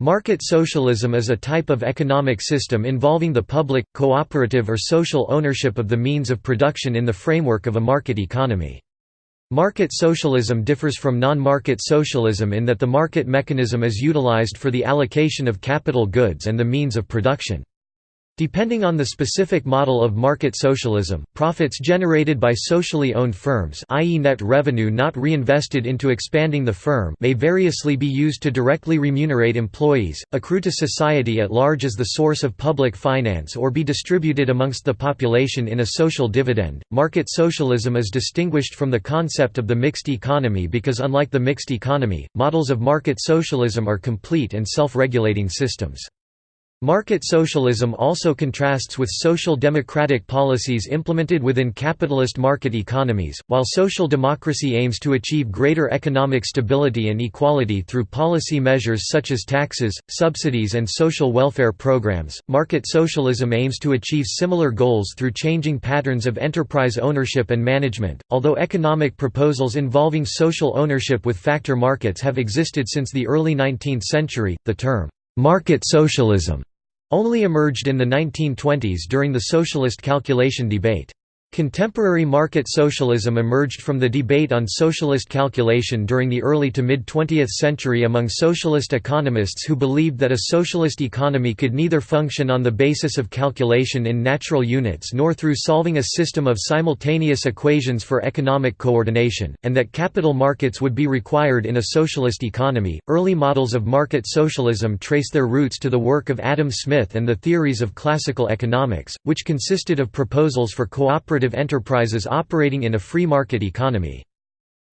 Market socialism is a type of economic system involving the public, cooperative or social ownership of the means of production in the framework of a market economy. Market socialism differs from non-market socialism in that the market mechanism is utilized for the allocation of capital goods and the means of production. Depending on the specific model of market socialism, profits generated by socially owned firms i.e. net revenue not reinvested into expanding the firm may variously be used to directly remunerate employees, accrue to society at large as the source of public finance or be distributed amongst the population in a social dividend. Market socialism is distinguished from the concept of the mixed economy because unlike the mixed economy, models of market socialism are complete and self-regulating systems. Market socialism also contrasts with social democratic policies implemented within capitalist market economies, while social democracy aims to achieve greater economic stability and equality through policy measures such as taxes, subsidies and social welfare programs. Market socialism aims to achieve similar goals through changing patterns of enterprise ownership and management. Although economic proposals involving social ownership with factor markets have existed since the early 19th century, the term Market socialism only emerged in the 1920s during the socialist calculation debate. Contemporary market socialism emerged from the debate on socialist calculation during the early to mid-20th century among socialist economists who believed that a socialist economy could neither function on the basis of calculation in natural units nor through solving a system of simultaneous equations for economic coordination, and that capital markets would be required in a socialist economy. Early models of market socialism trace their roots to the work of Adam Smith and the theories of classical economics, which consisted of proposals for cooperative enterprises operating in a free market economy.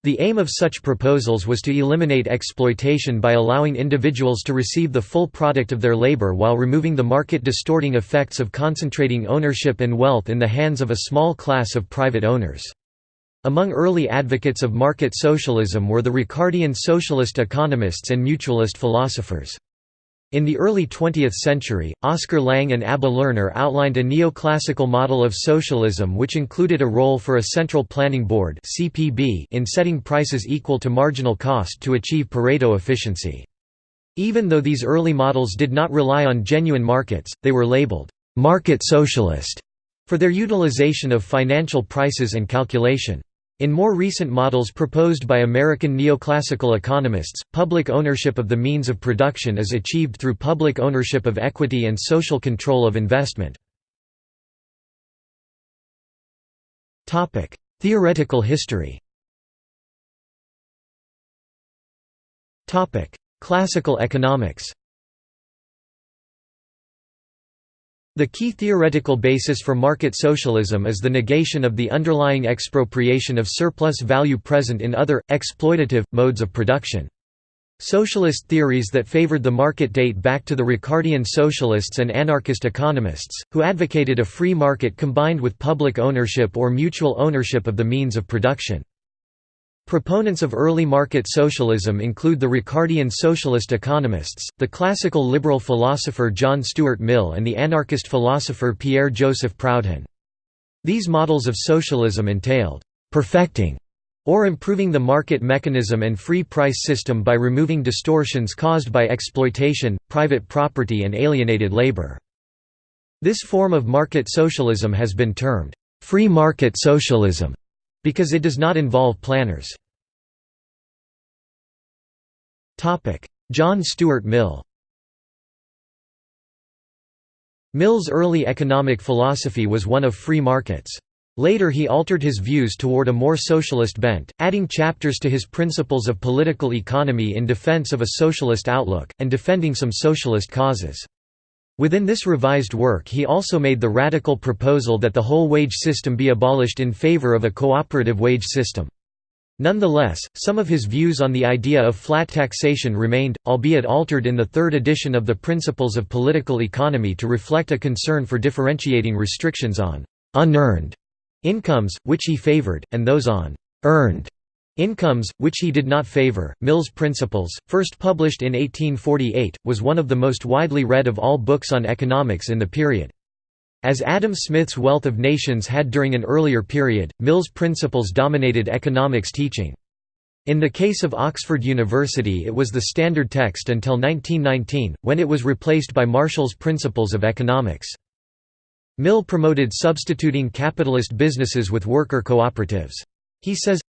The aim of such proposals was to eliminate exploitation by allowing individuals to receive the full product of their labor while removing the market-distorting effects of concentrating ownership and wealth in the hands of a small class of private owners. Among early advocates of market socialism were the Ricardian socialist economists and mutualist philosophers. In the early 20th century, Oscar Lange and Abba Lerner outlined a neoclassical model of socialism which included a role for a central planning board in setting prices equal to marginal cost to achieve Pareto efficiency. Even though these early models did not rely on genuine markets, they were labeled «market socialist» for their utilization of financial prices and calculation. In more recent models proposed by American neoclassical economists, public ownership of the means of production is achieved through public ownership of equity and social control of investment. Theoretical history Classical economics The key theoretical basis for market socialism is the negation of the underlying expropriation of surplus value present in other, exploitative, modes of production. Socialist theories that favored the market date back to the Ricardian socialists and anarchist economists, who advocated a free market combined with public ownership or mutual ownership of the means of production. Proponents of early market socialism include the Ricardian socialist economists, the classical liberal philosopher John Stuart Mill and the anarchist philosopher Pierre-Joseph Proudhon. These models of socialism entailed «perfecting» or improving the market mechanism and free price system by removing distortions caused by exploitation, private property and alienated labor. This form of market socialism has been termed «free market socialism» because it does not involve planners. John Stuart Mill Mill's early economic philosophy was one of free markets. Later he altered his views toward a more socialist bent, adding chapters to his Principles of Political Economy in defense of a socialist outlook, and defending some socialist causes. Within this revised work he also made the radical proposal that the whole wage system be abolished in favor of a cooperative wage system. Nonetheless, some of his views on the idea of flat taxation remained, albeit altered in the third edition of the Principles of Political Economy to reflect a concern for differentiating restrictions on «unearned» incomes, which he favored, and those on «earned» Incomes, which he did not favor, Mill's Principles, first published in 1848, was one of the most widely read of all books on economics in the period. As Adam Smith's Wealth of Nations had during an earlier period, Mill's principles dominated economics teaching. In the case of Oxford University it was the standard text until 1919, when it was replaced by Marshall's Principles of Economics. Mill promoted substituting capitalist businesses with worker cooperatives. He says,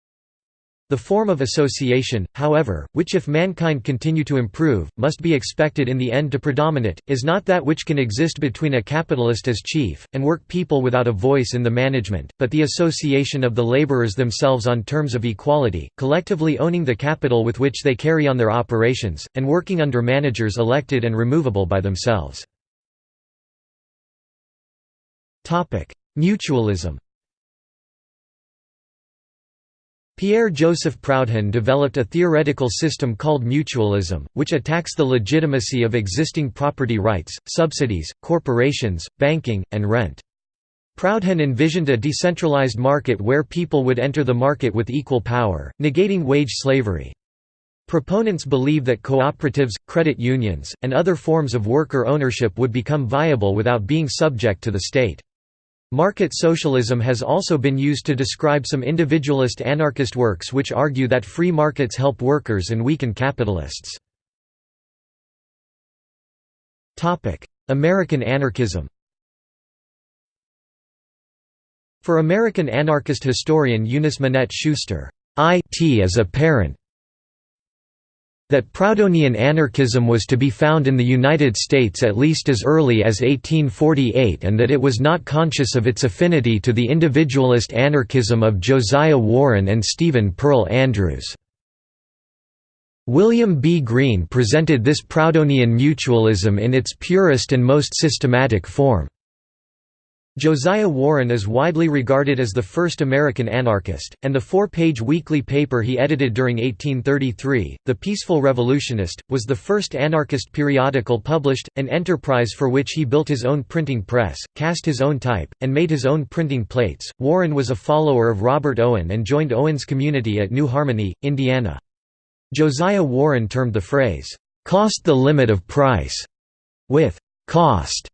the form of association, however, which if mankind continue to improve, must be expected in the end to predominate, is not that which can exist between a capitalist as chief, and work people without a voice in the management, but the association of the laborers themselves on terms of equality, collectively owning the capital with which they carry on their operations, and working under managers elected and removable by themselves. Mutualism Pierre-Joseph Proudhon developed a theoretical system called mutualism, which attacks the legitimacy of existing property rights, subsidies, corporations, banking, and rent. Proudhon envisioned a decentralized market where people would enter the market with equal power, negating wage slavery. Proponents believe that cooperatives, credit unions, and other forms of worker ownership would become viable without being subject to the state. Market socialism has also been used to describe some individualist anarchist works which argue that free markets help workers and weaken capitalists. American anarchism For American anarchist historian Eunice Minette Schuster, IT is apparent that Proudhonian anarchism was to be found in the United States at least as early as 1848 and that it was not conscious of its affinity to the individualist anarchism of Josiah Warren and Stephen Pearl Andrews. William B. Greene presented this Proudhonian mutualism in its purest and most systematic form. Josiah Warren is widely regarded as the first American anarchist, and the four-page weekly paper he edited during 1833, The Peaceful Revolutionist, was the first anarchist periodical published, an enterprise for which he built his own printing press, cast his own type, and made his own printing plates. Warren was a follower of Robert Owen and joined Owen's community at New Harmony, Indiana. Josiah Warren termed the phrase, "'cost the limit of price' with "'cost'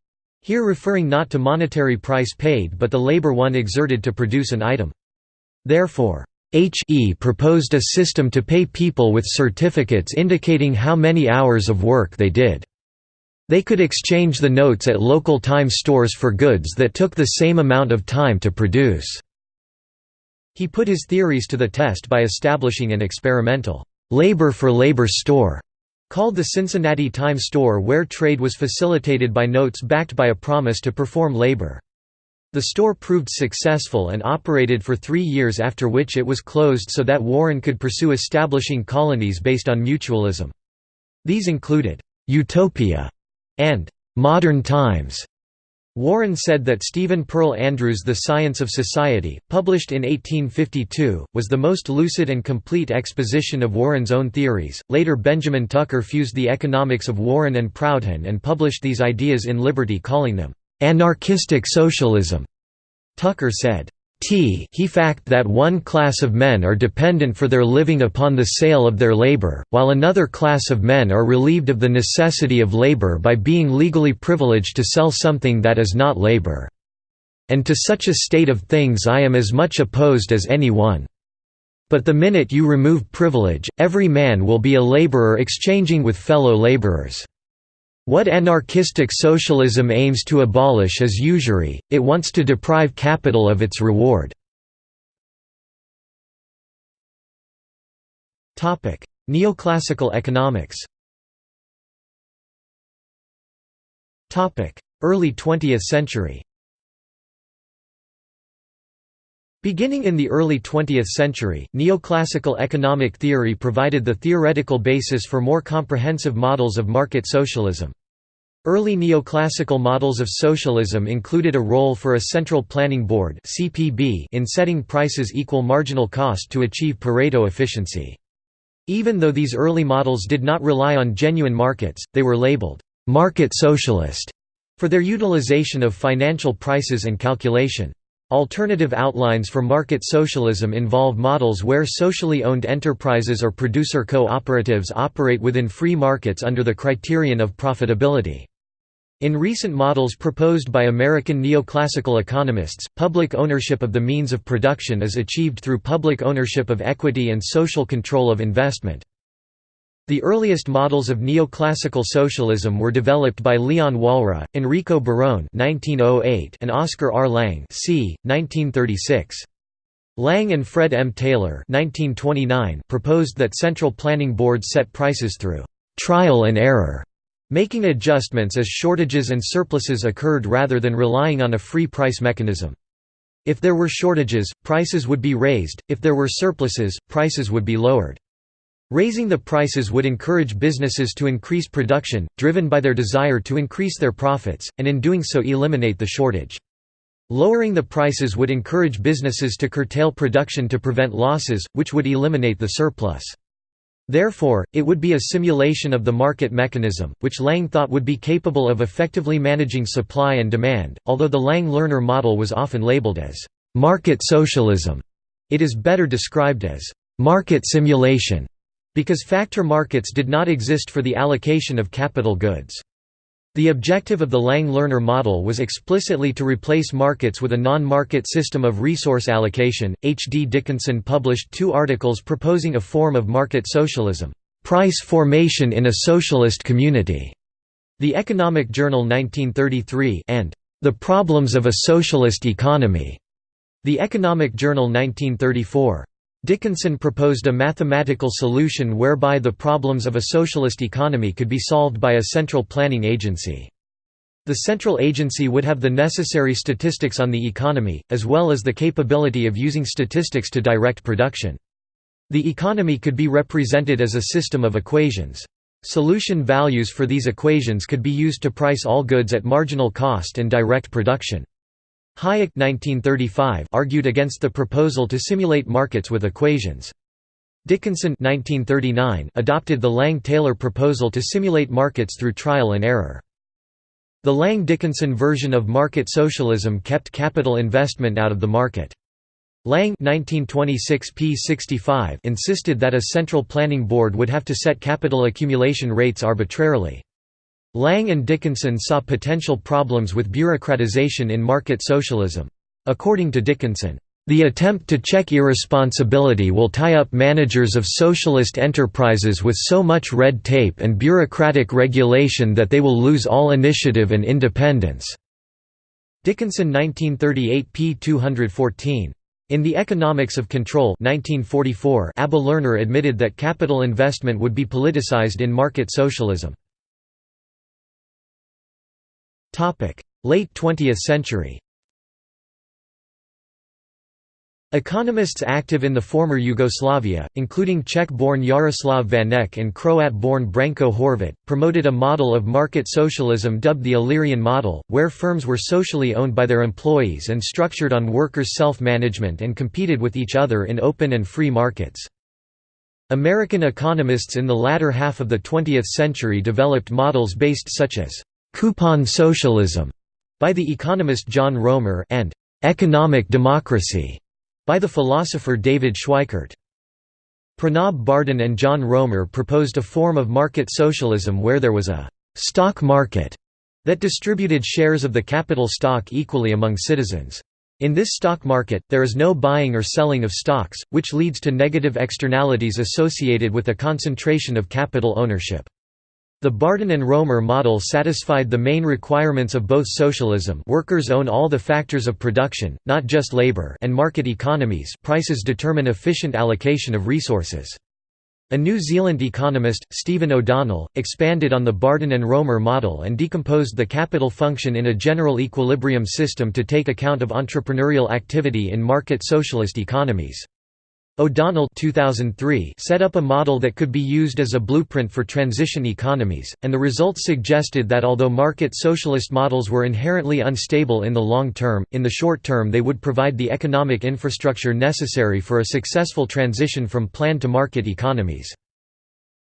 Here referring not to monetary price paid but the labor one exerted to produce an item. Therefore, H.E. proposed a system to pay people with certificates indicating how many hours of work they did. They could exchange the notes at local time stores for goods that took the same amount of time to produce. He put his theories to the test by establishing an experimental labor-for-labor store Called the Cincinnati Time Store where trade was facilitated by notes backed by a promise to perform labor. The store proved successful and operated for three years after which it was closed so that Warren could pursue establishing colonies based on mutualism. These included, "'Utopia' and "'Modern Times' Warren said that Stephen Pearl Andrews' The Science of Society, published in 1852, was the most lucid and complete exposition of Warren's own theories. Later, Benjamin Tucker fused the economics of Warren and Proudhon and published these ideas in Liberty, calling them anarchistic socialism. Tucker said, T he fact that one class of men are dependent for their living upon the sale of their labor, while another class of men are relieved of the necessity of labor by being legally privileged to sell something that is not labor. And to such a state of things I am as much opposed as any one. But the minute you remove privilege, every man will be a laborer exchanging with fellow laborers. What anarchistic socialism aims to abolish is usury, it wants to deprive capital of its reward. Neoclassical economics Early 20th century Beginning in the early 20th century, neoclassical economic theory provided the theoretical basis for more comprehensive models of market socialism. Early neoclassical models of socialism included a role for a central planning board in setting prices equal marginal cost to achieve Pareto efficiency. Even though these early models did not rely on genuine markets, they were labeled «market socialist» for their utilization of financial prices and calculation. Alternative outlines for market socialism involve models where socially owned enterprises or producer cooperatives operate within free markets under the criterion of profitability. In recent models proposed by American neoclassical economists, public ownership of the means of production is achieved through public ownership of equity and social control of investment. The earliest models of neoclassical socialism were developed by Leon Walras, Enrico Barone oh and Oscar R. Lange c. 1936. Lange and Fred M. Taylor 1929 proposed that central planning boards set prices through «trial and error» making adjustments as shortages and surpluses occurred rather than relying on a free price mechanism. If there were shortages, prices would be raised, if there were surpluses, prices would be lowered. Raising the prices would encourage businesses to increase production, driven by their desire to increase their profits, and in doing so eliminate the shortage. Lowering the prices would encourage businesses to curtail production to prevent losses, which would eliminate the surplus. Therefore, it would be a simulation of the market mechanism, which Lange thought would be capable of effectively managing supply and demand. Although the Lange-Lerner model was often labeled as market socialism, it is better described as market simulation because factor markets did not exist for the allocation of capital goods. The objective of the Lange-Lerner model was explicitly to replace markets with a non-market system of resource allocation. H. D. Dickinson published two articles proposing a form of market socialism, "Price Formation in a Socialist Community", The Economic Journal 1933, and The Problems of a Socialist Economy, The Economic Journal 1934. Dickinson proposed a mathematical solution whereby the problems of a socialist economy could be solved by a central planning agency. The central agency would have the necessary statistics on the economy, as well as the capability of using statistics to direct production. The economy could be represented as a system of equations. Solution values for these equations could be used to price all goods at marginal cost and direct production. Hayek 1935 argued against the proposal to simulate markets with equations. Dickinson 1939 adopted the Lange-Taylor proposal to simulate markets through trial and error. The Lange-Dickinson version of market socialism kept capital investment out of the market. Lange 1926 p65 insisted that a central planning board would have to set capital accumulation rates arbitrarily. Lange and Dickinson saw potential problems with bureaucratization in market socialism. According to Dickinson, the attempt to check irresponsibility will tie up managers of socialist enterprises with so much red tape and bureaucratic regulation that they will lose all initiative and independence." Dickinson 1938 p. 214. In The Economics of Control 1944, Abba Lerner admitted that capital investment would be politicized in market socialism. Late 20th century Economists active in the former Yugoslavia, including Czech-born Jaroslav Vanek and Croat-born Branko Horvat, promoted a model of market socialism dubbed the Illyrian model, where firms were socially owned by their employees and structured on workers' self-management and competed with each other in open and free markets. American economists in the latter half of the 20th century developed models based such as Coupon Socialism by the economist John Roemer and Economic Democracy by the philosopher David Schweickart. Pranab Bardhan and John Roemer proposed a form of market socialism where there was a stock market that distributed shares of the capital stock equally among citizens. In this stock market, there is no buying or selling of stocks, which leads to negative externalities associated with a concentration of capital ownership. The Bardhan and Roemer model satisfied the main requirements of both socialism workers own all the factors of production, not just labor and market economies prices determine efficient allocation of resources. A New Zealand economist, Stephen O'Donnell, expanded on the Bardhan and Roemer model and decomposed the capital function in a general equilibrium system to take account of entrepreneurial activity in market socialist economies. O'Donnell 2003 set up a model that could be used as a blueprint for transition economies, and the results suggested that although market socialist models were inherently unstable in the long term, in the short term they would provide the economic infrastructure necessary for a successful transition from plan to market economies.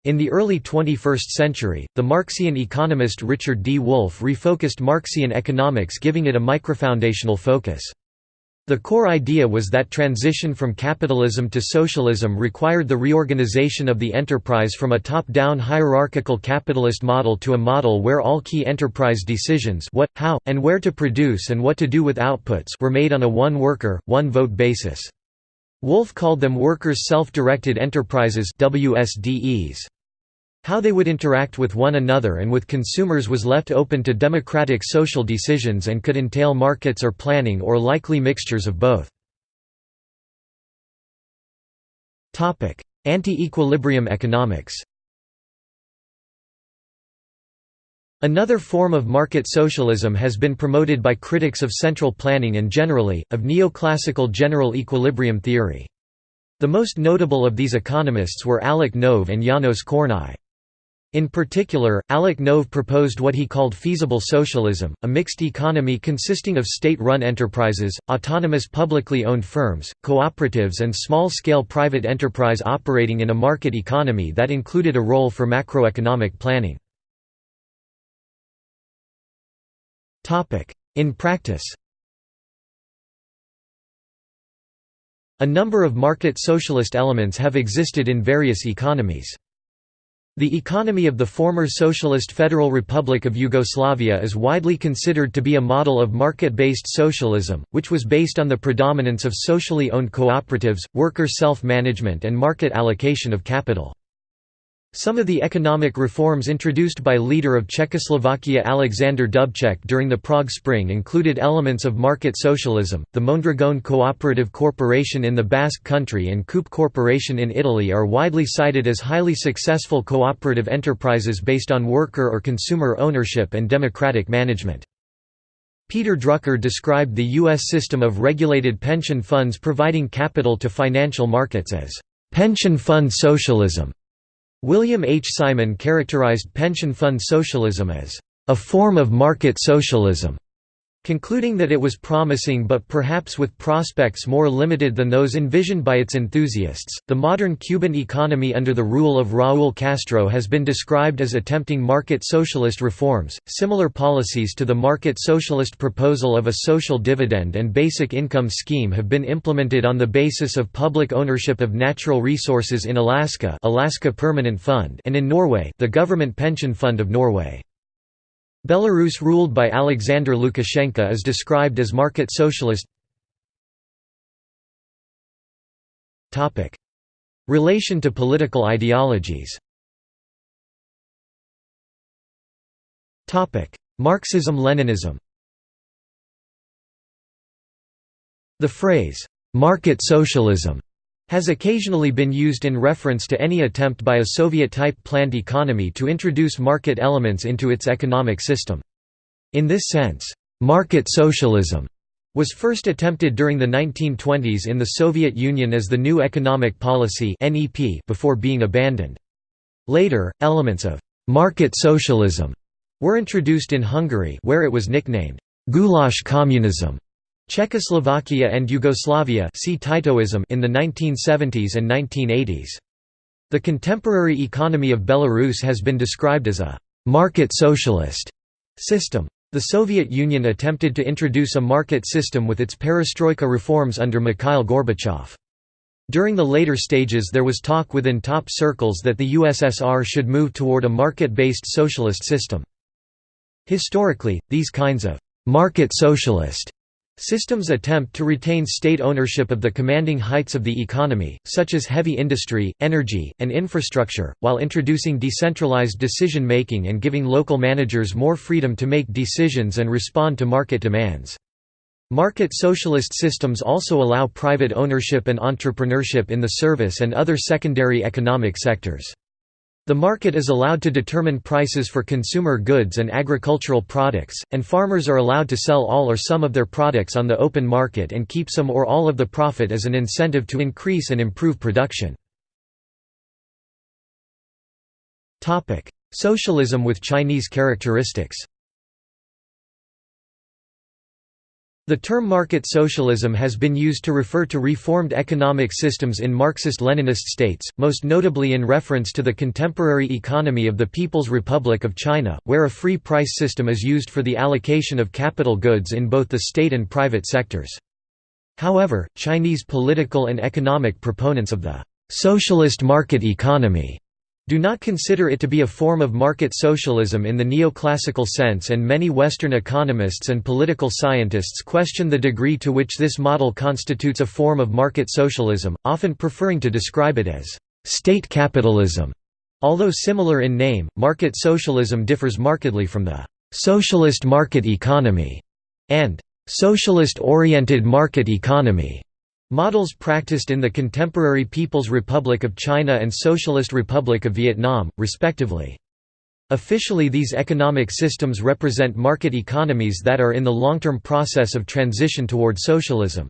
In the early 21st century, the Marxian economist Richard D. Wolff refocused Marxian economics giving it a microfoundational focus. The core idea was that transition from capitalism to socialism required the reorganization of the enterprise from a top-down hierarchical capitalist model to a model where all key enterprise decisions what, how, and where to produce and what to do with outputs were made on a one-worker, one-vote basis. Wolff called them Workers' Self-Directed Enterprises WSDEs. How they would interact with one another and with consumers was left open to democratic social decisions and could entail markets or planning or likely mixtures of both. Anti-equilibrium economics Another form of market socialism has been promoted by critics of central planning and generally, of neoclassical general equilibrium theory. The most notable of these economists were Alec Nove and Janos Kornai. In particular, Alec Nove proposed what he called feasible socialism, a mixed economy consisting of state-run enterprises, autonomous publicly owned firms, cooperatives and small-scale private enterprise operating in a market economy that included a role for macroeconomic planning. In practice A number of market socialist elements have existed in various economies. The economy of the former Socialist Federal Republic of Yugoslavia is widely considered to be a model of market-based socialism, which was based on the predominance of socially owned cooperatives, worker self-management and market allocation of capital. Some of the economic reforms introduced by leader of Czechoslovakia Alexander Dubček during the Prague Spring included elements of market socialism. The Mondragon Cooperative Corporation in the Basque Country and Coop Corporation in Italy are widely cited as highly successful cooperative enterprises based on worker or consumer ownership and democratic management. Peter Drucker described the U.S. system of regulated pension funds providing capital to financial markets as pension fund socialism. William H. Simon characterized pension fund socialism as a form of market socialism. Concluding that it was promising but perhaps with prospects more limited than those envisioned by its enthusiasts, the modern Cuban economy under the rule of Raúl Castro has been described as attempting market socialist reforms. Similar policies to the market socialist proposal of a social dividend and basic income scheme have been implemented on the basis of public ownership of natural resources in Alaska, Alaska Permanent Fund, and in Norway, the Government Pension Fund of Norway. Belarus ruled by Alexander Lukashenko is described as market socialist. Relation to political ideologies. Marxism-Leninism The phrase, "'market socialism' has occasionally been used in reference to any attempt by a Soviet-type planned economy to introduce market elements into its economic system. In this sense, market socialism was first attempted during the 1920s in the Soviet Union as the New Economic Policy before being abandoned. Later, elements of «market socialism» were introduced in Hungary where it was nicknamed «goulash communism» Czechoslovakia and Yugoslavia see Titoism in the 1970s and 1980s. The contemporary economy of Belarus has been described as a «market socialist» system. The Soviet Union attempted to introduce a market system with its perestroika reforms under Mikhail Gorbachev. During the later stages there was talk within top circles that the USSR should move toward a market-based socialist system. Historically, these kinds of «market socialist» Systems attempt to retain state ownership of the commanding heights of the economy, such as heavy industry, energy, and infrastructure, while introducing decentralized decision-making and giving local managers more freedom to make decisions and respond to market demands. Market socialist systems also allow private ownership and entrepreneurship in the service and other secondary economic sectors. The market is allowed to determine prices for consumer goods and agricultural products, and farmers are allowed to sell all or some of their products on the open market and keep some or all of the profit as an incentive to increase and improve production. Socialism with Chinese characteristics The term market socialism has been used to refer to reformed economic systems in Marxist-Leninist states, most notably in reference to the contemporary economy of the People's Republic of China, where a free price system is used for the allocation of capital goods in both the state and private sectors. However, Chinese political and economic proponents of the «socialist market economy» do not consider it to be a form of market socialism in the neoclassical sense and many Western economists and political scientists question the degree to which this model constitutes a form of market socialism, often preferring to describe it as «state capitalism». Although similar in name, market socialism differs markedly from the «socialist market economy» and «socialist-oriented market economy» models practiced in the contemporary People's Republic of China and Socialist Republic of Vietnam, respectively. Officially these economic systems represent market economies that are in the long-term process of transition toward socialism.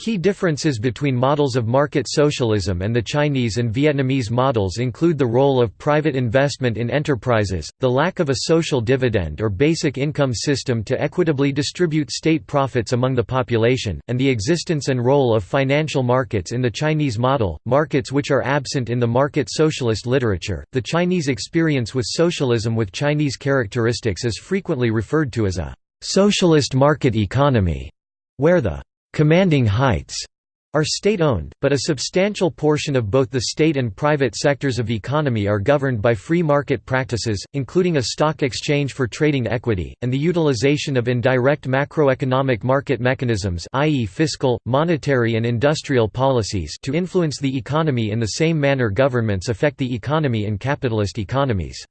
Key differences between models of market socialism and the Chinese and Vietnamese models include the role of private investment in enterprises, the lack of a social dividend or basic income system to equitably distribute state profits among the population, and the existence and role of financial markets in the Chinese model, markets which are absent in the market socialist literature. The Chinese experience with socialism with Chinese characteristics is frequently referred to as a socialist market economy, where the commanding heights are state-owned, but a substantial portion of both the state and private sectors of economy are governed by free market practices, including a stock exchange for trading equity, and the utilization of indirect macroeconomic market mechanisms i.e. fiscal, monetary and industrial policies to influence the economy in the same manner governments affect the economy in capitalist economies.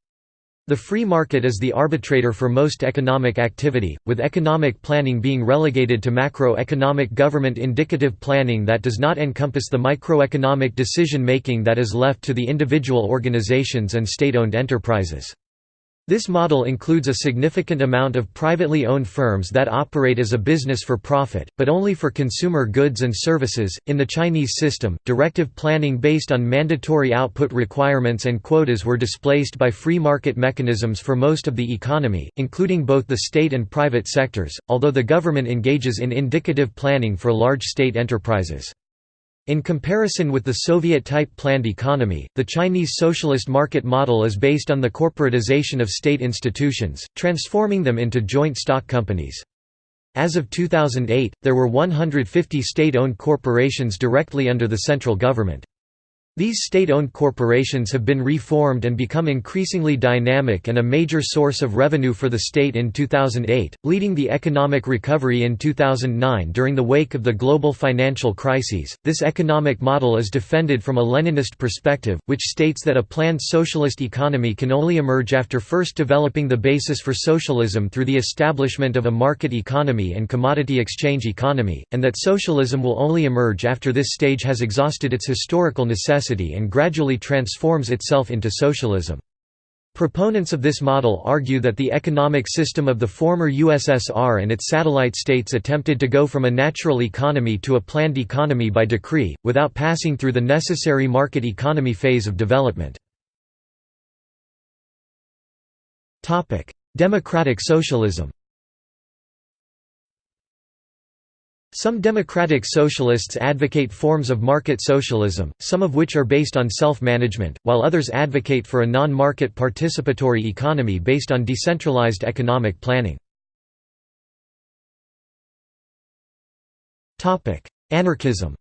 The free market is the arbitrator for most economic activity, with economic planning being relegated to macroeconomic government indicative planning that does not encompass the microeconomic decision-making that is left to the individual organizations and state-owned enterprises. This model includes a significant amount of privately owned firms that operate as a business for profit, but only for consumer goods and services. In the Chinese system, directive planning based on mandatory output requirements and quotas were displaced by free market mechanisms for most of the economy, including both the state and private sectors, although the government engages in indicative planning for large state enterprises. In comparison with the Soviet-type planned economy, the Chinese socialist market model is based on the corporatization of state institutions, transforming them into joint stock companies. As of 2008, there were 150 state-owned corporations directly under the central government. These state-owned corporations have been reformed and become increasingly dynamic and a major source of revenue for the state in 2008, leading the economic recovery in 2009 during the wake of the global financial crises. This economic model is defended from a Leninist perspective, which states that a planned socialist economy can only emerge after first developing the basis for socialism through the establishment of a market economy and commodity exchange economy, and that socialism will only emerge after this stage has exhausted its historical necessity and gradually transforms itself into socialism. Proponents of this model argue that the economic system of the former USSR and its satellite states attempted to go from a natural economy to a planned economy by decree, without passing through the necessary market economy phase of development. Democratic socialism Some democratic socialists advocate forms of market socialism, some of which are based on self-management, while others advocate for a non-market participatory economy based on decentralized economic planning. Anarchism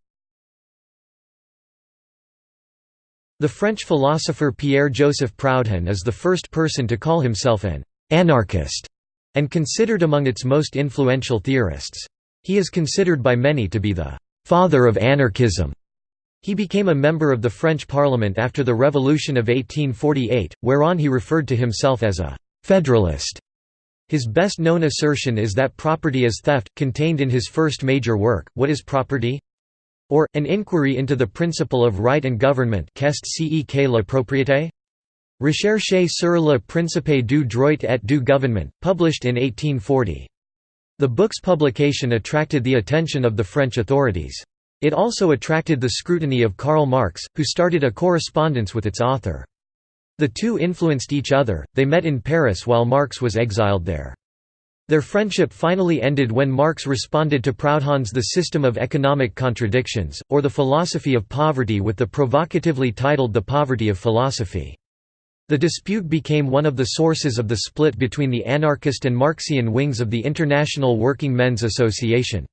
The French philosopher Pierre-Joseph Proudhon is the first person to call himself an «anarchist» and considered among its most influential theorists. He is considered by many to be the «father of anarchism». He became a member of the French Parliament after the Revolution of 1848, whereon he referred to himself as a «federalist». His best known assertion is that property is theft, contained in his first major work, What is Property? or, An Inquiry into the Principle of Right and Government Qu'est ce la propriété? Recherche sur le principe du droit et du gouvernement, published in 1840. The book's publication attracted the attention of the French authorities. It also attracted the scrutiny of Karl Marx, who started a correspondence with its author. The two influenced each other, they met in Paris while Marx was exiled there. Their friendship finally ended when Marx responded to Proudhon's The System of Economic Contradictions, or the Philosophy of Poverty with the provocatively titled The Poverty of Philosophy. The dispute became one of the sources of the split between the anarchist and Marxian wings of the International Working Men's Association.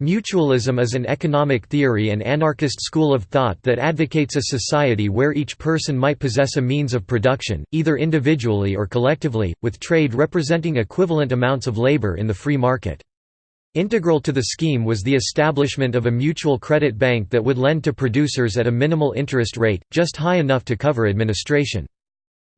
Mutualism is an economic theory and anarchist school of thought that advocates a society where each person might possess a means of production, either individually or collectively, with trade representing equivalent amounts of labor in the free market. Integral to the scheme was the establishment of a mutual credit bank that would lend to producers at a minimal interest rate, just high enough to cover administration.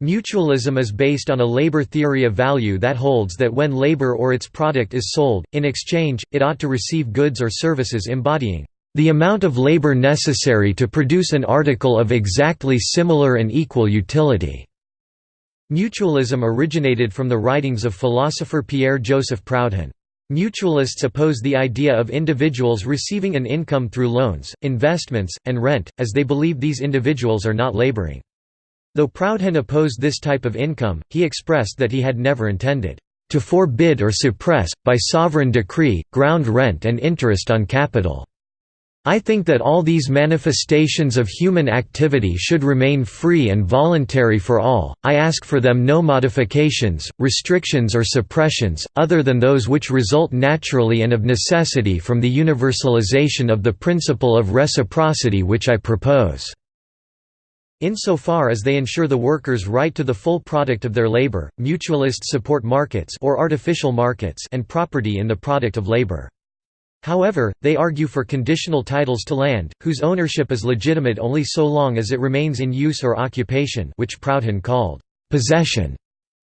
Mutualism is based on a labor theory of value that holds that when labor or its product is sold, in exchange, it ought to receive goods or services embodying the amount of labor necessary to produce an article of exactly similar and equal utility. Mutualism originated from the writings of philosopher Pierre-Joseph Proudhon. Mutualists oppose the idea of individuals receiving an income through loans, investments, and rent, as they believe these individuals are not laboring. Though Proudhon opposed this type of income, he expressed that he had never intended to forbid or suppress, by sovereign decree, ground rent and interest on capital. I think that all these manifestations of human activity should remain free and voluntary for all, I ask for them no modifications, restrictions or suppressions, other than those which result naturally and of necessity from the universalization of the principle of reciprocity which I propose. Insofar as they ensure the workers' right to the full product of their labor, mutualists support markets or artificial markets and property in the product of labor. However, they argue for conditional titles to land, whose ownership is legitimate only so long as it remains in use or occupation which Proudhon called possession,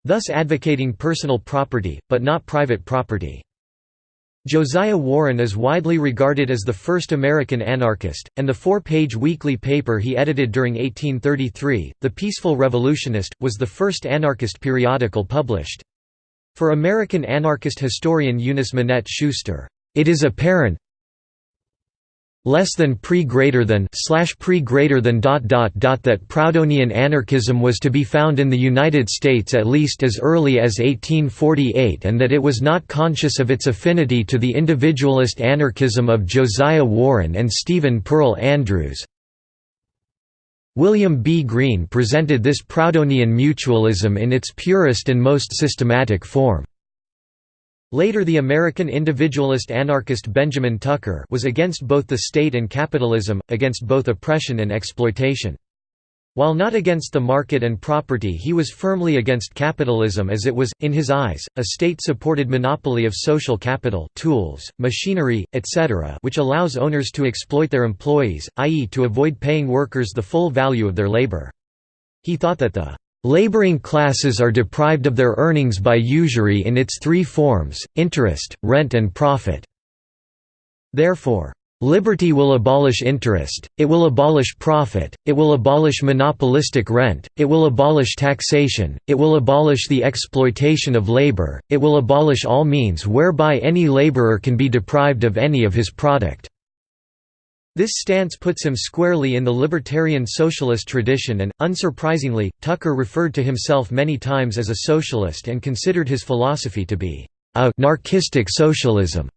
thus advocating personal property, but not private property. Josiah Warren is widely regarded as the first American anarchist, and the four-page weekly paper he edited during 1833, The Peaceful Revolutionist, was the first anarchist periodical published. For American anarchist historian Eunice Minette Schuster, "...it is apparent less than pre greater than slash pre greater than dot dot dot that Proudhonian anarchism was to be found in the United States at least as early as 1848 and that it was not conscious of its affinity to the individualist anarchism of Josiah Warren and Stephen Pearl Andrews. William B. Greene presented this Proudhonian mutualism in its purest and most systematic form. Later the American individualist anarchist Benjamin Tucker was against both the state and capitalism, against both oppression and exploitation. While not against the market and property he was firmly against capitalism as it was, in his eyes, a state-supported monopoly of social capital tools, machinery, etc. which allows owners to exploit their employees, i.e. to avoid paying workers the full value of their labor. He thought that the Laboring classes are deprived of their earnings by usury in its three forms, interest, rent and profit. Therefore, Liberty will abolish interest, it will abolish profit, it will abolish monopolistic rent, it will abolish taxation, it will abolish the exploitation of labor, it will abolish all means whereby any laborer can be deprived of any of his product. This stance puts him squarely in the libertarian socialist tradition and, unsurprisingly, Tucker referred to himself many times as a socialist and considered his philosophy to be «anarchistic socialism».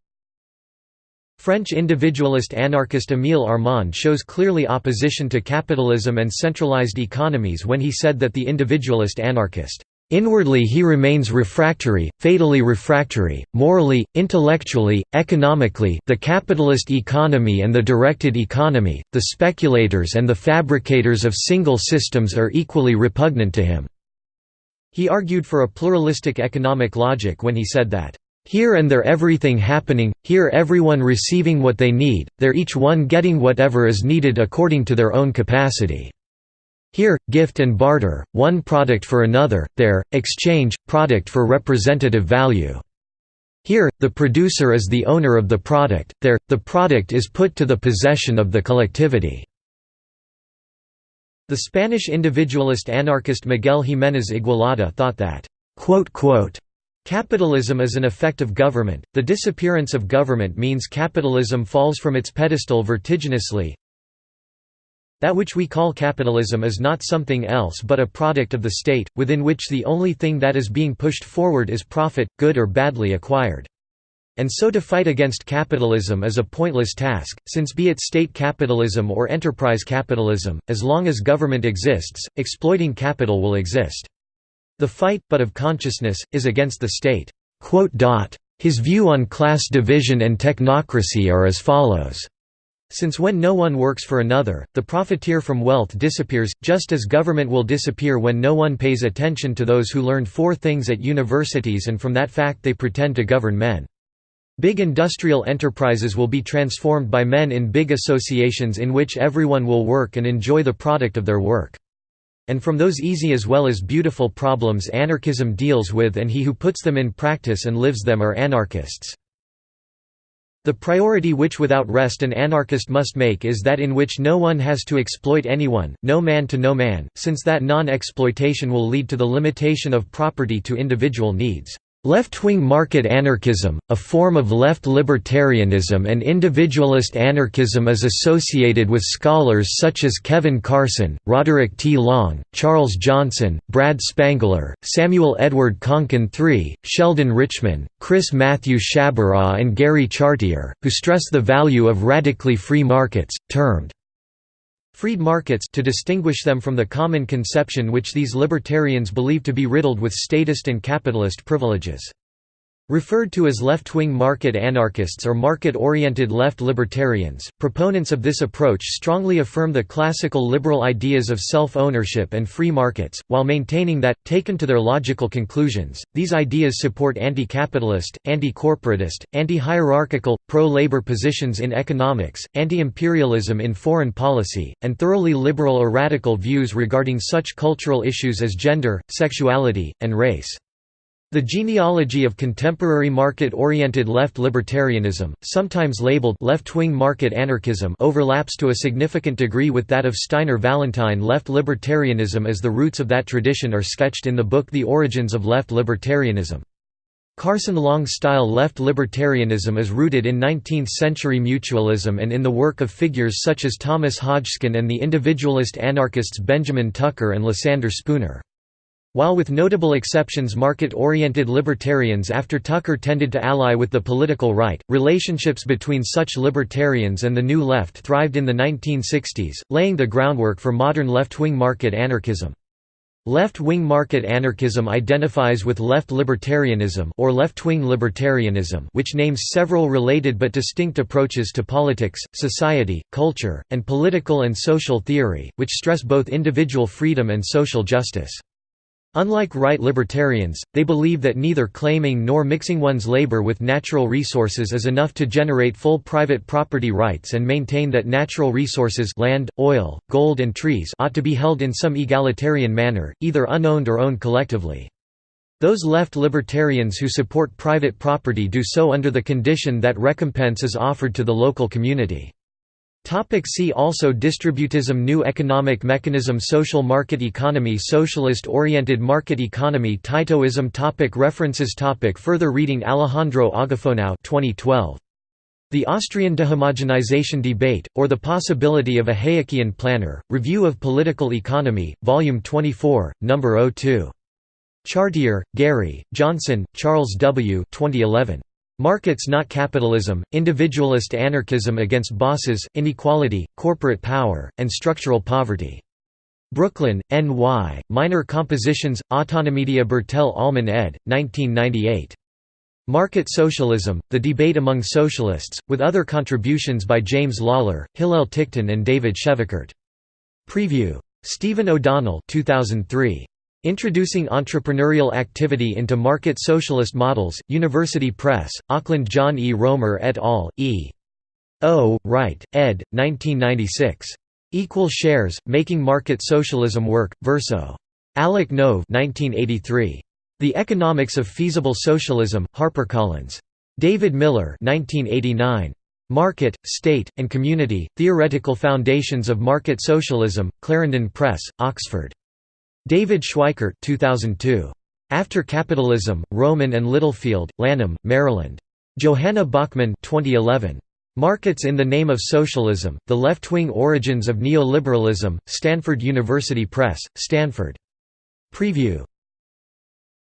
French individualist anarchist Émile Armand shows clearly opposition to capitalism and centralized economies when he said that the individualist anarchist Inwardly he remains refractory, fatally refractory, morally, intellectually, economically the capitalist economy and the directed economy, the speculators and the fabricators of single systems are equally repugnant to him." He argued for a pluralistic economic logic when he said that, "...here and there everything happening, here everyone receiving what they need, there each one getting whatever is needed according to their own capacity." Here, gift and barter, one product for another, there, exchange, product for representative value. Here, the producer is the owner of the product, there, the product is put to the possession of the collectivity. The Spanish individualist anarchist Miguel Jiménez Igualada thought that, Capitalism is an effect of government, the disappearance of government means capitalism falls from its pedestal vertiginously, that which we call capitalism is not something else but a product of the state, within which the only thing that is being pushed forward is profit, good or badly acquired. And so to fight against capitalism is a pointless task, since be it state capitalism or enterprise capitalism, as long as government exists, exploiting capital will exist. The fight, but of consciousness, is against the state." His view on class division and technocracy are as follows. Since when no one works for another, the profiteer from wealth disappears, just as government will disappear when no one pays attention to those who learned four things at universities and from that fact they pretend to govern men. Big industrial enterprises will be transformed by men in big associations in which everyone will work and enjoy the product of their work. And from those easy as well as beautiful problems anarchism deals with and he who puts them in practice and lives them are anarchists. The priority which without rest an anarchist must make is that in which no one has to exploit anyone, no man to no man, since that non-exploitation will lead to the limitation of property to individual needs. Left-wing market anarchism, a form of left libertarianism and individualist anarchism is associated with scholars such as Kevin Carson, Roderick T. Long, Charles Johnson, Brad Spangler, Samuel Edward Konkin III, Sheldon Richman, Chris Matthew Sciabarra and Gary Chartier, who stress the value of radically free markets, termed Freed markets to distinguish them from the common conception which these libertarians believe to be riddled with statist and capitalist privileges. Referred to as left-wing market anarchists or market-oriented left libertarians, proponents of this approach strongly affirm the classical liberal ideas of self-ownership and free markets, while maintaining that, taken to their logical conclusions, these ideas support anti-capitalist, anti-corporatist, anti-hierarchical, pro-labor positions in economics, anti-imperialism in foreign policy, and thoroughly liberal or radical views regarding such cultural issues as gender, sexuality, and race. The genealogy of contemporary market-oriented left libertarianism, sometimes labeled left-wing market anarchism overlaps to a significant degree with that of Steiner Vallentyne left libertarianism as the roots of that tradition are sketched in the book The Origins of Left Libertarianism. Carson Long-style left libertarianism is rooted in 19th-century mutualism and in the work of figures such as Thomas Hodgkin and the individualist anarchists Benjamin Tucker and Lysander Spooner. While with notable exceptions market-oriented libertarians after Tucker tended to ally with the political right, relationships between such libertarians and the New Left thrived in the 1960s, laying the groundwork for modern left-wing market anarchism. Left-wing market anarchism identifies with left libertarianism or left-wing libertarianism which names several related but distinct approaches to politics, society, culture, and political and social theory, which stress both individual freedom and social justice. Unlike right libertarians, they believe that neither claiming nor mixing one's labor with natural resources is enough to generate full private property rights and maintain that natural resources land, oil, gold and trees ought to be held in some egalitarian manner, either unowned or owned collectively. Those left libertarians who support private property do so under the condition that recompense is offered to the local community. Topic see also Distributism New economic mechanism Social market economy Socialist-oriented market economy Titoism topic References topic Further reading Alejandro Agafonow 2012. The Austrian Dehomogenization Debate, or the Possibility of a Hayekian Planner, Review of Political Economy, Volume 24, No. 02. Chartier, Gary, Johnson, Charles W. 2011. Markets not capitalism, individualist anarchism against bosses, inequality, corporate power, and structural poverty. Brooklyn, N.Y., Minor Compositions, Autonomedia Bertell Ollman ed., 1998. Market Socialism, The Debate Among Socialists, with other contributions by James Lawler, Hillel Ticktin and David Schweickart. Preview. Stephen O'Donnell 2003. Introducing Entrepreneurial Activity into Market Socialist Models, University Press, Auckland John E. Roemer et al., E. O. Wright, ed. 1996. Equal Shares, Making Market Socialism Work, Verso. Alec Nove 1983. The Economics of Feasible Socialism, HarperCollins. David Miller 1989. Market, State, and Community, Theoretical Foundations of Market Socialism, Clarendon Press, Oxford. David Schweickart 2002. After Capitalism, Rowman and Littlefield, Lanham, Maryland. Johanna Bockman 2011. Markets in the Name of Socialism, The Left-Wing Origins of Neoliberalism, Stanford University Press, Stanford. Preview.